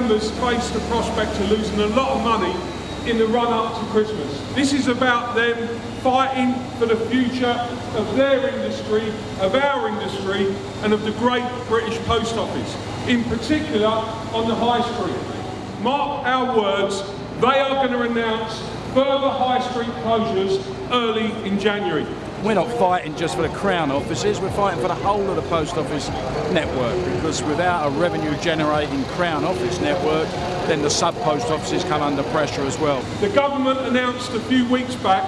members face the prospect of losing a lot of money in the run up to Christmas. This is about them fighting for the future of their industry, of our industry and of the great British Post Office, in particular on the High Street. Mark our words, they are going to announce further High Street closures early in January. We're not fighting just for the Crown offices, we're fighting for the whole of the Post Office network because without a revenue generating Crown office network, then the sub post offices come under pressure as well. The government announced a few weeks back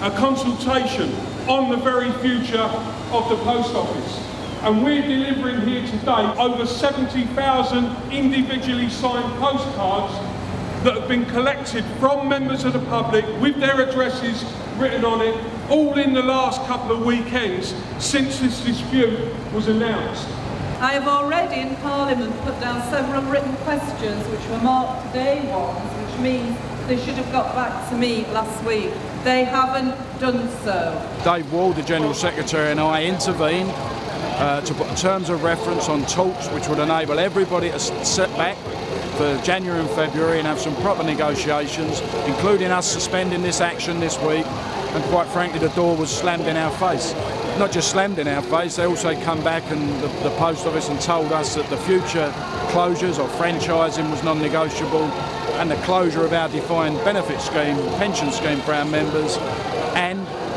a consultation on the very future of the post office. And we're delivering here today over 70,000 individually signed postcards that have been collected from members of the public with their addresses written on it, all in the last couple of weekends since this dispute was announced. I have already in Parliament put down several written questions which were marked day ones, which means they should have got back to me last week. They haven't done so. Dave Ward, the General Secretary, and I intervened uh, to put terms of reference on talks which would enable everybody to sit back for January and February and have some proper negotiations, including us suspending this action this week. And quite frankly, the door was slammed in our face. Not just slammed in our face, they also come back and the, the post office and told us that the future closures or franchising was non-negotiable and the closure of our defined benefit scheme, pension scheme for our members,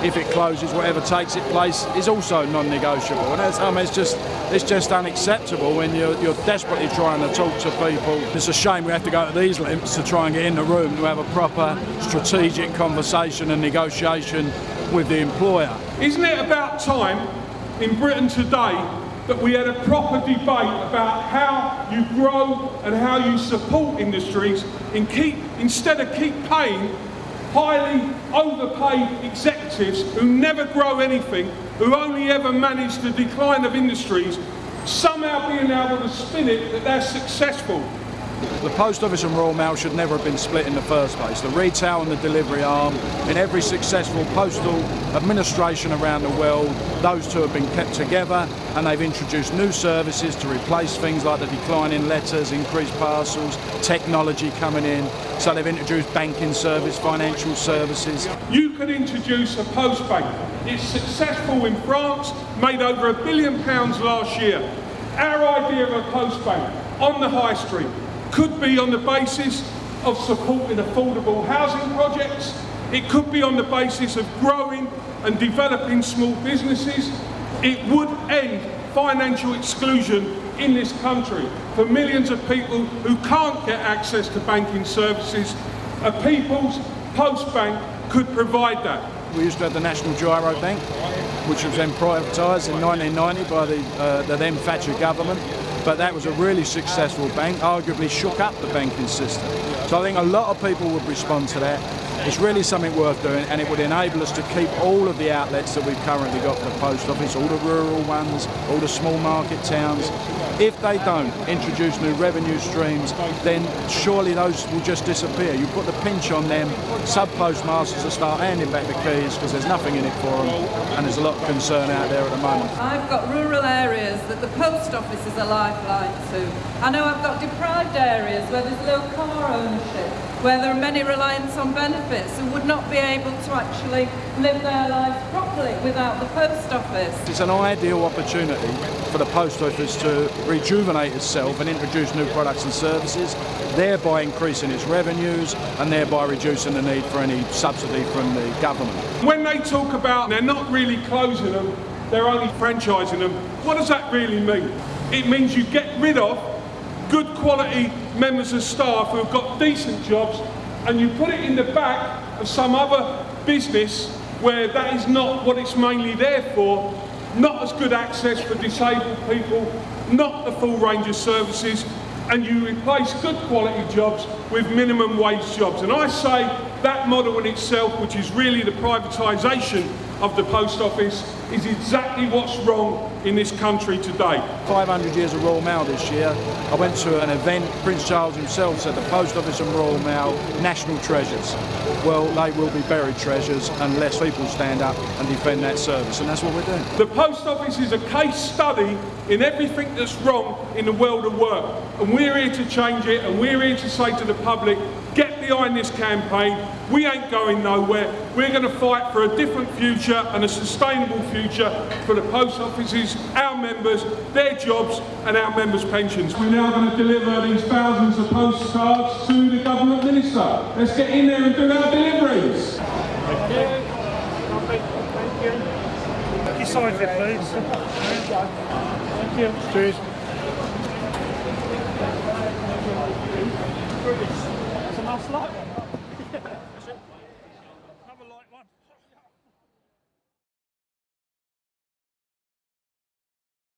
if it closes, whatever takes its place is also non-negotiable. And I mean, um, it's just it's just unacceptable when you're, you're desperately trying to talk to people. It's a shame we have to go to these lengths to try and get in the room to have a proper strategic conversation and negotiation with the employer. Isn't it about time in Britain today that we had a proper debate about how you grow and how you support industries and keep, instead of keep paying highly overpaid executives who never grow anything, who only ever manage the decline of industries, somehow being able to spin it that they're successful. The Post Office and Royal Mail should never have been split in the first place. The retail and the delivery arm, in every successful postal administration around the world, those two have been kept together and they've introduced new services to replace things like the decline in letters, increased parcels, technology coming in. So they've introduced banking service, financial services. You could introduce a post bank. It's successful in France, made over a billion pounds last year. Our idea of a post bank on the high street could be on the basis of supporting affordable housing projects. It could be on the basis of growing and developing small businesses. It would end financial exclusion in this country for millions of people who can't get access to banking services. A People's Post Bank could provide that. We used to have the National Girobank, which was then privatised in 1990 by the, uh, the then Thatcher government but that was a really successful bank, arguably shook up the banking system. So I think a lot of people would respond to that. It's really something worth doing and it would enable us to keep all of the outlets that we've currently got for the post office, all the rural ones, all the small market towns. If they don't introduce new revenue streams, then surely those will just disappear. You put the pinch on them, sub-postmasters will start handing back the keys because there's nothing in it for them and there's a lot of concern out there at the moment. I've got rural areas that the post office is a lifeline to. I know I've got deprived areas where there's low car ownership, where there are many reliance on benefits who would not be able to actually live their lives properly without the post office. It's an ideal opportunity for the post office to rejuvenate itself and introduce new products and services, thereby increasing its revenues and thereby reducing the need for any subsidy from the government. When they talk about they're not really closing them, they're only franchising them, what does that really mean? It means you get rid of good quality members of staff who have got decent jobs and you put it in the back of some other business where that is not what it's mainly there for, not as good access for disabled people, not the full range of services, and you replace good quality jobs with minimum wage jobs. And I say that model in itself, which is really the privatisation of the post office is exactly what's wrong in this country today. 500 years of Royal Mail this year. I went to an event, Prince Charles himself said the Post Office and Royal Mail, national treasures. Well, they will be buried treasures unless people stand up and defend that service, and that's what we're doing. The post office is a case study in everything that's wrong in the world of work. And we're here to change it, and we're here to say to the public, behind this campaign. We ain't going nowhere. We're going to fight for a different future and a sustainable future for the post offices, our members, their jobs, and our members' pensions. We're now going to deliver these thousands of postcards to the government minister. Let's get in there and do our deliveries. Thank you. Your side of it, please. Thank you. Cheers.